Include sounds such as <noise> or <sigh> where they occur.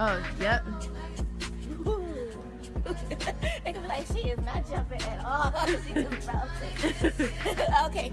Oh, yep. like she is not jumping at all. <laughs> She's bouncing. <laughs> <laughs> okay.